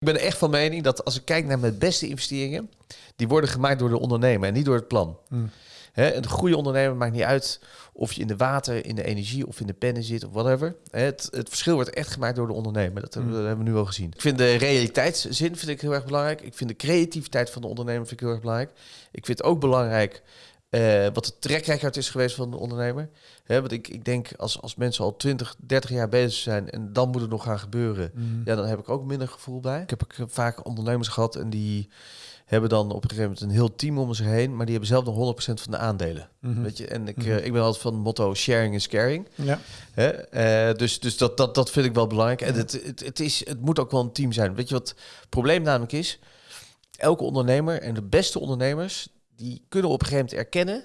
Ik ben echt van mening dat als ik kijk naar mijn beste investeringen, die worden gemaakt door de ondernemer en niet door het plan. Hmm. Een goede ondernemer maakt niet uit of je in de water, in de energie of in de pennen zit of whatever. Hè, Het, het verschil wordt echt gemaakt door de ondernemer. Dat, hebben we- dat hebben we nu al gezien. Ik vind de realiteitszin vind ik heel erg belangrijk. Ik vind de creativiteit van de ondernemer vind ik heel erg belangrijk. Ik vind het ook belangrijk eh, wat de trekrecord is geweest van de ondernemer. Hè, want ik, ik denk als, als mensen al 20, 30 jaar bezig zijn en dan moet het nog gaan gebeuren. Mm. Ja, dan heb ik ook minder gevoel bij. Ik heb ook vaak ondernemers gehad en die hebben dan op een gegeven moment een heel team om zich heen, maar die hebben zelf nog 100% van de aandelen. Mhm. Weet je, en ik, Mhm. eh, ik ben altijd van het motto sharing is caring. Ja. Hè? Eh, dus dus dat, dat, dat vind ik wel belangrijk. En het, het, het, is, het moet ook wel een team zijn. Weet je wat het probleem namelijk is? Elke ondernemer en de beste ondernemers, die kunnen op een gegeven moment erkennen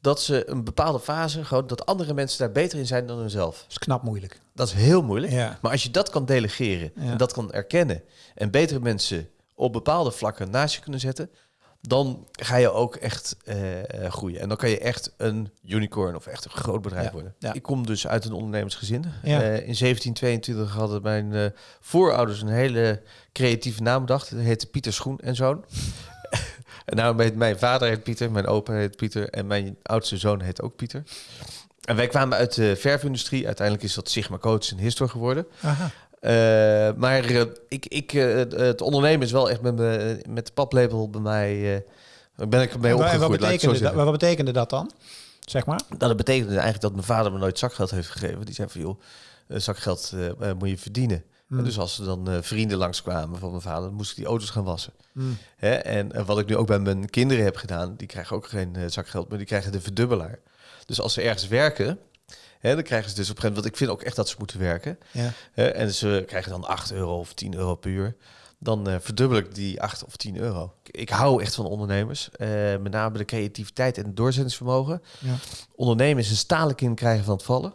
dat ze een bepaalde fase, gewoon dat andere mensen daar beter in zijn dan hunzelf. Dat is knap moeilijk. Dat is heel moeilijk. Ja. Maar als je dat kan delegeren Ja. en dat kan erkennen en betere mensen op bepaalde vlakken naast je kunnen zetten, dan ga je ook echt eh, eh, groeien. En dan kan je echt een unicorn of echt een groot bedrijf Ja. worden. Ik kom dus uit een ondernemersgezin. Ja. Eh, in 1722 hadden mijn voorouders een hele creatieve naam bedacht. Dat heette Pieter Schoen en Zoon. En nou, mijn vader heet Pieter, mijn opa heet Pieter en mijn oudste zoon heet ook Pieter. En wij kwamen uit de verfindustrie. Uiteindelijk is dat Sigma Coach en Histor geworden. Aha. Eh, maar eh, ik, ik, eh, het- ondernemen is wel echt met, me, met de paplepel bij mij. ben ik en wat, opgegroeid, zo betekende dat, wat betekende dat dan? Zeg maar. Nou, dat betekende eigenlijk dat mijn vader me nooit zakgeld heeft gegeven. Die zei van, joh, zakgeld moet je verdienen. Hmm. Dus als er dan eh, vrienden langskwamen van mijn vader, dan moest ik die auto's gaan wassen. Hmm. Hè? En eh, wat ik nu ook bij mijn kinderen heb gedaan, die krijgen ook geen eh, zakgeld, maar die krijgen de verdubbelaar. Dus als ze ergens werken, hè, dan krijgen ze dus op een gegeven moment, want ik vind ook echt dat ze moeten werken. Ja. Hè, en ze krijgen dan 8 euro of 10 euro per uur. Dan verdubbel ik die 8 of 10 euro. Ik, hou echt van ondernemers. met name de creativiteit en het doorzettingsvermogen. Ja. Ondernemen is een stalen kind krijgen van het vallen.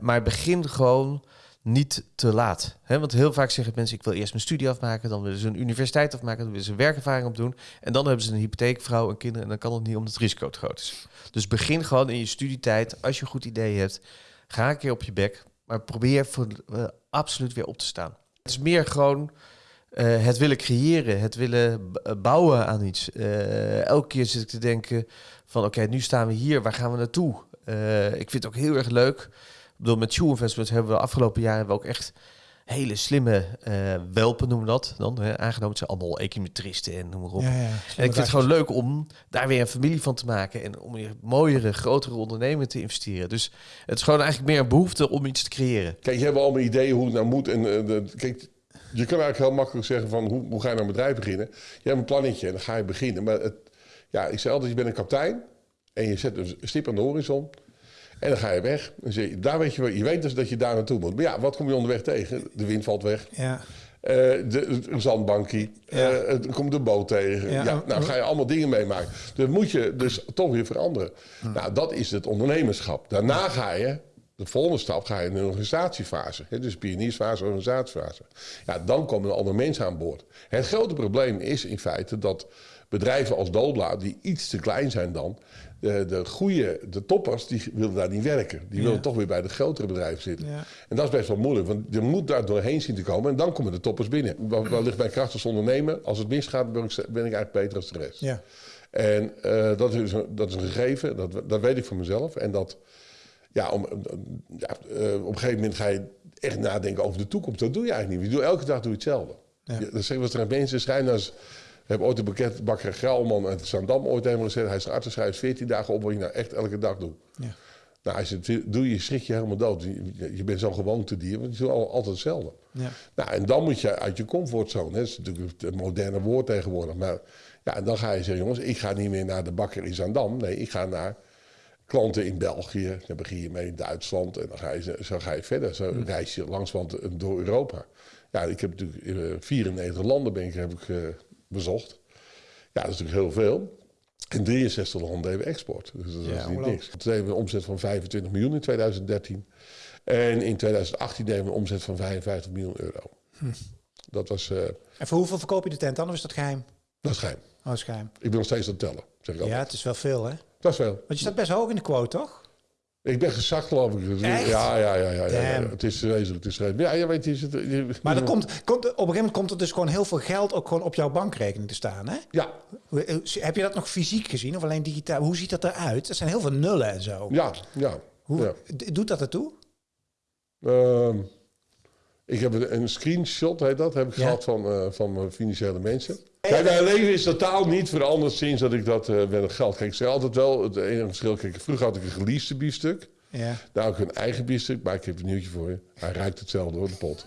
Maar begin gewoon niet te laat. Want heel vaak zeggen mensen, ik wil eerst mijn studie afmaken. Dan willen ze een universiteit afmaken. Dan willen ze een werkervaring opdoen. En dan hebben ze een hypotheek, vrouw en kinderen. En dan kan het niet omdat het risico te groot is. Dus begin gewoon in je studietijd. Als je een goed idee hebt, ga een keer op je bek. Maar probeer voor, eh, absoluut weer op te staan. Het is meer gewoon eh, het willen creëren, het willen eh, bouwen aan iets. Elke keer zit ik te denken van oké, nu staan we hier, waar gaan we naartoe? Ik vind het ook heel erg leuk. Bedoel, met Shoe Investments hebben we de afgelopen jaren hebben we ook echt hele slimme eh, welpen, noemen we dat dan. Hè, aangenomen, het zijn allemaal econometristen en noem maar op. Ja, ja. En ik vind het gewoon leuk om daar weer een familie van te maken en om weer mooiere, grotere ondernemingen te investeren. Dus het is gewoon eigenlijk meer een behoefte om iets te creëren. Kijk, je hebt allemaal ideeën hoe het nou moet. En, eh, de- kijk, je kan eigenlijk heel makkelijk zeggen van hoe, hoe ga je nou een bedrijf beginnen? Je hebt een plannetje en dan ga je beginnen. Maar het, ja, ik zei altijd, je bent een kapitein en je zet een stip aan de horizon. En dan ga je weg. Zeg je, daar weet je, wel- je weet dus dat je daar naartoe moet. Maar ja, wat kom je onderweg tegen? De wind valt weg. Ja. Eh, de, een zandbankie. Ja. Eh, er komt de boot tegen. Ja. Ja. nou ga je allemaal dingen meemaken. Dus moet je dus toch weer veranderen. Nou, dat is het ondernemerschap. Daarna ga je, de volgende stap, ga je in een organisatiefase. Hè, dus pioniersfase, organisatiefase. Ja, dan komen er andere mensen aan boord. Het grote probleem is in feite dat bedrijven als Dobla, die iets te klein zijn dan... De, de goede, de toppers, die willen daar niet werken. Die Ja. willen toch weer bij de grotere bedrijven zitten. Ja. En dat is best wel moeilijk, want je moet daar doorheen zien te komen en dan komen de toppers binnen. Wat, wat ligt mijn kracht als ondernemer? Als het misgaat, ben ik, ben ik eigenlijk beter als de rest. Ja. En eh, dat, is een, dat is een gegeven, dat, dat weet ik van mezelf. En dat, ja, om, ja, eh, op een gegeven moment ga je echt nadenken over de toekomst. Dat doe je eigenlijk niet. Je doet, elke dag doe je hetzelfde. Ja. Zeggen we tegen mensen, schrijf nou eens... Ik heb ooit een bekendbakker Grauwman uit Zandam ooit helemaal gezegd. Hij is arts, schrijft 14 dagen op wat je nou echt elke dag doet. Ja. Nou, als je het doe je, schrik je helemaal dood. Je, je bent zo'n gewoontedier, want je doet al- altijd hetzelfde. Ja. Nou, en dan moet je uit je comfortzone. hè. Dat is natuurlijk het moderne woord tegenwoordig. Maar ja, en dan ga je zeggen, jongens, ik ga niet meer naar de bakker in Zandam. Nee, ik ga naar klanten in België. Dan begin je mee in Duitsland. En dan ga je, zo ga je verder. Zo reis je langs want, door Europa. Ja, ik heb natuurlijk eh, 94 landen ben ik, heb ik, eh, bezocht. Ja, dat is natuurlijk heel veel. In 63 landen deden we export. Dus dat is Ja, niet niks. Toen deden we een omzet van 25 miljoen in 2013. En in 2018 deden we een omzet van 55 miljoen euro. Dat was... eh, En voor hoeveel verkoop je de tent dan? Of is dat geheim? dat is geheim. Oh, dat is geheim. Ik ben nog steeds aan het tellen. Zeg ik Ja, altijd. het is wel veel, hè? Dat is veel. Want je staat best hoog in de quote, toch? Ik ben gezakt, geloof ik. Echt? Ja, ja, ja. ja, ja, ja. Damn. Het is vreselijk. Het is vreselijk. Ja, je weet, is het... je- Maar er komt, komt, op een gegeven moment komt er dus gewoon heel veel geld ook gewoon op jouw bankrekening te staan. Hè? Ja, hoe- Heb je dat nog fysiek gezien of alleen digitaal? Hoe ziet dat eruit? Er zijn heel veel nullen en zo. ja, ja. Hoe, ja. Doet dat ertoe? Ehm, ik heb een, een screenshot, heet dat, heb ik Ja. gehad van, eh, van mijn financiële mensen. Kijk, mijn leven is totaal niet veranderd sinds dat ik dat eh met het geld. Kijk, ik zeg altijd wel, het enige verschil, kijk, vroeger had ik een geleased biefstuk. Ja. Nou, ook een eigen biefstuk, maar ik heb een nieuwtje voor je. Hij ruikt hetzelfde hoor, de pot.